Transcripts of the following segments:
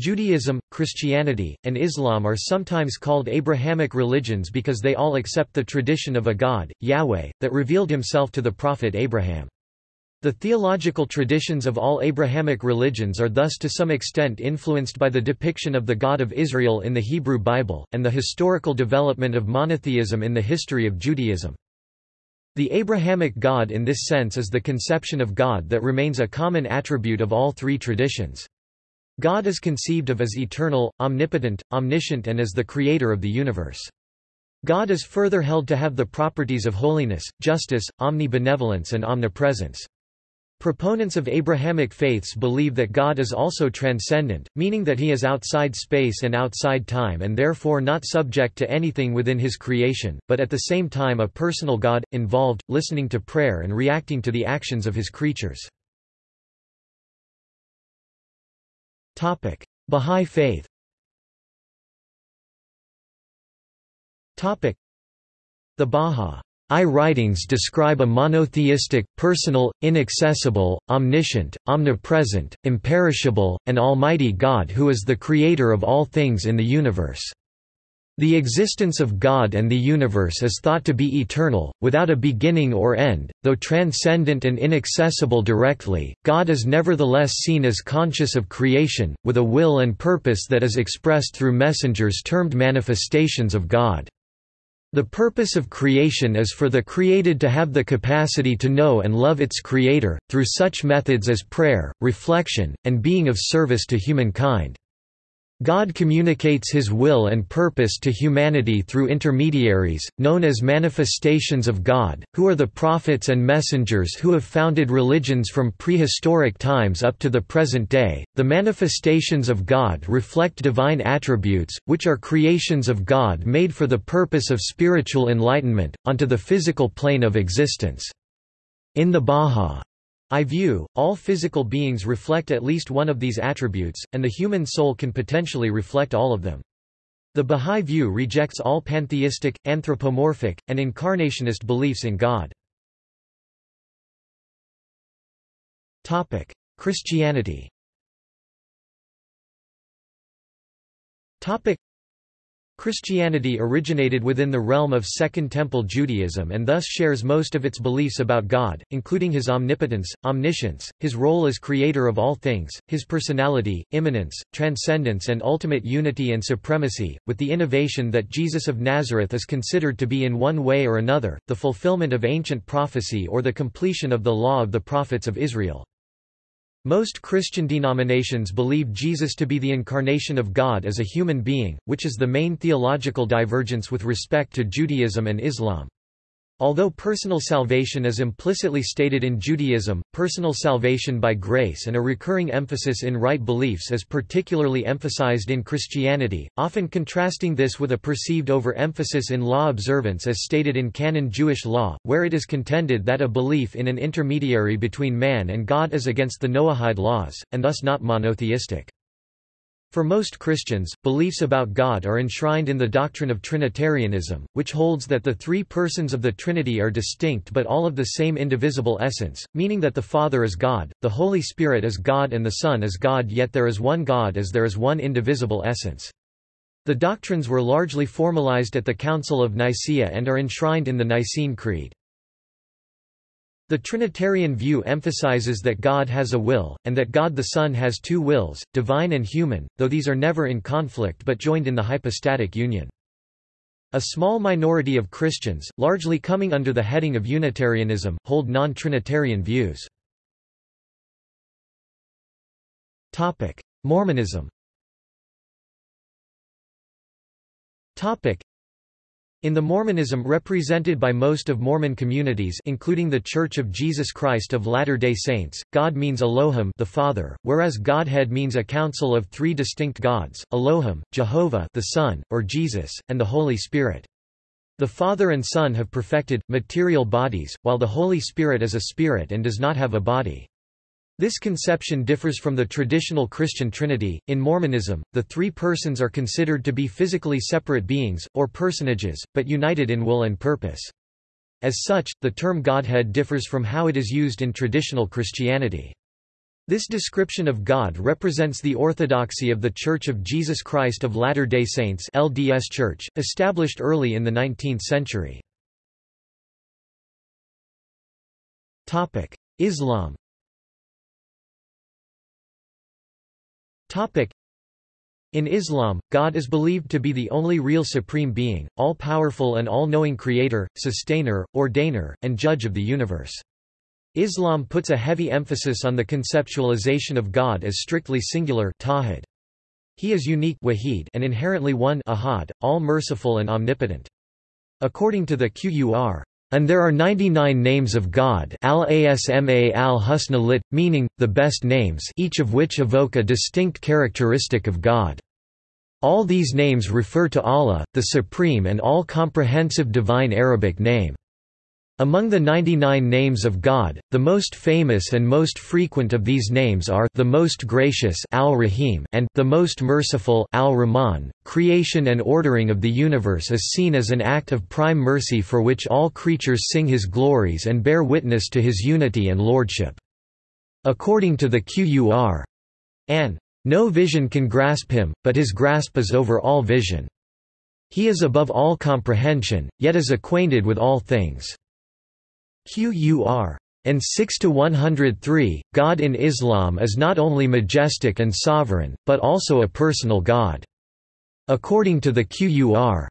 Judaism, Christianity, and Islam are sometimes called Abrahamic religions because they all accept the tradition of a God, Yahweh, that revealed himself to the prophet Abraham. The theological traditions of all Abrahamic religions are thus to some extent influenced by the depiction of the God of Israel in the Hebrew Bible, and the historical development of monotheism in the history of Judaism. The Abrahamic God in this sense is the conception of God that remains a common attribute of all three traditions. God is conceived of as eternal, omnipotent, omniscient and as the creator of the universe. God is further held to have the properties of holiness, justice, omnibenevolence and omnipresence. Proponents of Abrahamic faiths believe that God is also transcendent, meaning that he is outside space and outside time and therefore not subject to anything within his creation, but at the same time a personal God, involved, listening to prayer and reacting to the actions of his creatures. Bahá'í Faith. The Bahá'í writings describe a monotheistic, personal, inaccessible, omniscient, omnipresent, imperishable, and almighty God who is the creator of all things in the universe. The existence of God and the universe is thought to be eternal, without a beginning or end, though transcendent and inaccessible directly, God is nevertheless seen as conscious of creation, with a will and purpose that is expressed through messengers termed manifestations of God. The purpose of creation is for the created to have the capacity to know and love its creator, through such methods as prayer, reflection, and being of service to humankind. God communicates his will and purpose to humanity through intermediaries, known as manifestations of God, who are the prophets and messengers who have founded religions from prehistoric times up to the present day. The manifestations of God reflect divine attributes, which are creations of God made for the purpose of spiritual enlightenment, onto the physical plane of existence. In the Bahá'í I view, all physical beings reflect at least one of these attributes, and the human soul can potentially reflect all of them. The Bahá'í view rejects all pantheistic, anthropomorphic, and incarnationist beliefs in God. Christianity Christianity originated within the realm of Second Temple Judaism and thus shares most of its beliefs about God, including his omnipotence, omniscience, his role as creator of all things, his personality, immanence, transcendence and ultimate unity and supremacy, with the innovation that Jesus of Nazareth is considered to be in one way or another, the fulfillment of ancient prophecy or the completion of the law of the prophets of Israel. Most Christian denominations believe Jesus to be the incarnation of God as a human being, which is the main theological divergence with respect to Judaism and Islam. Although personal salvation is implicitly stated in Judaism, personal salvation by grace and a recurring emphasis in right beliefs is particularly emphasized in Christianity, often contrasting this with a perceived overemphasis in law observance as stated in canon Jewish law, where it is contended that a belief in an intermediary between man and God is against the Noahide laws, and thus not monotheistic. For most Christians, beliefs about God are enshrined in the doctrine of Trinitarianism, which holds that the three persons of the Trinity are distinct but all of the same indivisible essence, meaning that the Father is God, the Holy Spirit is God and the Son is God yet there is one God as there is one indivisible essence. The doctrines were largely formalized at the Council of Nicaea and are enshrined in the Nicene Creed. The Trinitarian view emphasizes that God has a will, and that God the Son has two wills, divine and human, though these are never in conflict but joined in the hypostatic union. A small minority of Christians, largely coming under the heading of Unitarianism, hold non-Trinitarian views. Mormonism in the Mormonism represented by most of Mormon communities including the Church of Jesus Christ of Latter-day Saints, God means Elohim the Father, whereas Godhead means a council of three distinct gods, Elohim, Jehovah the Son, or Jesus, and the Holy Spirit. The Father and Son have perfected, material bodies, while the Holy Spirit is a spirit and does not have a body. This conception differs from the traditional Christian Trinity. In Mormonism, the three persons are considered to be physically separate beings, or personages, but united in will and purpose. As such, the term Godhead differs from how it is used in traditional Christianity. This description of God represents the orthodoxy of The Church of Jesus Christ of Latter-day Saints LDS Church, established early in the 19th century. Islam in Islam, God is believed to be the only real supreme being, all-powerful and all-knowing creator, sustainer, ordainer, and judge of the universe. Islam puts a heavy emphasis on the conceptualization of God as strictly singular tawhid. He is unique wahid and inherently one ahad, all-merciful and omnipotent. According to the Qur, and there are 99 names of God al-asma al-husna lit, meaning, the best names each of which evoke a distinct characteristic of God. All these names refer to Allah, the supreme and all-comprehensive divine Arabic name. Among the 99 names of God, the most famous and most frequent of these names are the most gracious Al-Rahim and the most merciful Al-Rahman. Creation and ordering of the universe is seen as an act of prime mercy for which all creatures sing his glories and bear witness to his unity and lordship. According to the Qur, an no vision can grasp him, but his grasp is over all vision. He is above all comprehension, yet is acquainted with all things. Qur. And 6 to 103, God in Islam is not only majestic and sovereign, but also a personal God. According to the Qur.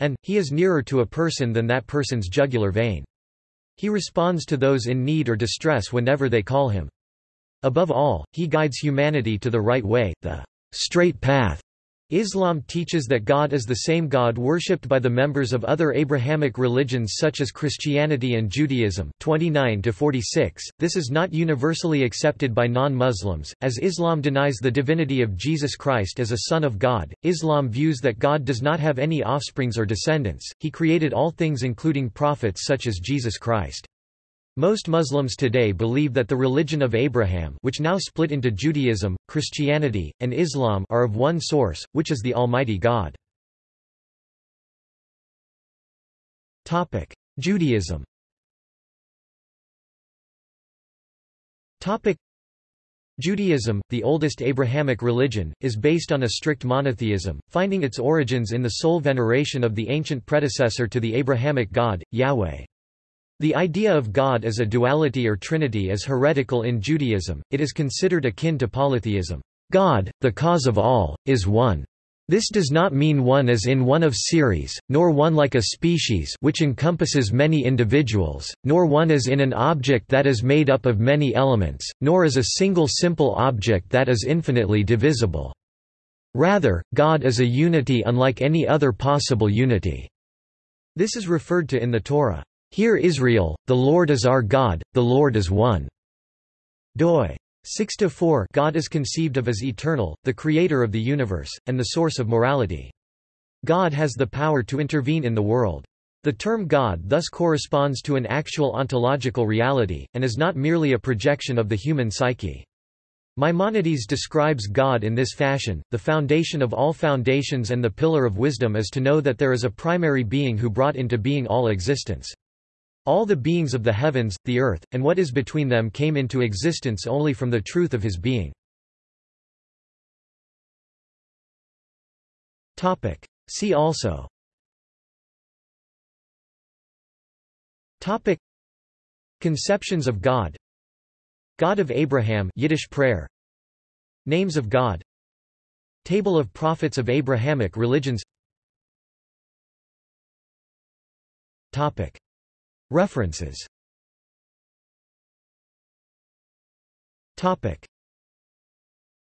And, he is nearer to a person than that person's jugular vein. He responds to those in need or distress whenever they call him. Above all, he guides humanity to the right way, the straight path. Islam teaches that God is the same God worshipped by the members of other Abrahamic religions such as Christianity and Judaism 29 -46. This is not universally accepted by non-Muslims, as Islam denies the divinity of Jesus Christ as a son of God. Islam views that God does not have any offsprings or descendants, he created all things including prophets such as Jesus Christ. Most Muslims today believe that the religion of Abraham which now split into Judaism, Christianity, and Islam are of one source, which is the Almighty God. Judaism Judaism, the oldest Abrahamic religion, is based on a strict monotheism, finding its origins in the sole veneration of the ancient predecessor to the Abrahamic God, Yahweh. The idea of God as a duality or trinity is heretical in Judaism, it is considered akin to polytheism. God, the cause of all, is one. This does not mean one as in one of series, nor one like a species which encompasses many individuals, nor one as in an object that is made up of many elements, nor as a single simple object that is infinitely divisible. Rather, God is a unity unlike any other possible unity. This is referred to in the Torah. Hear Israel, the Lord is our God, the Lord is one. doi 6-4 God is conceived of as eternal, the creator of the universe, and the source of morality. God has the power to intervene in the world. The term God thus corresponds to an actual ontological reality, and is not merely a projection of the human psyche. Maimonides describes God in this fashion, the foundation of all foundations and the pillar of wisdom is to know that there is a primary being who brought into being all existence. All the beings of the heavens, the earth, and what is between them came into existence only from the truth of his being. See also. Topic. Conceptions of God. God of Abraham Yiddish prayer. Names of God. Table of prophets of Abrahamic religions. Topic References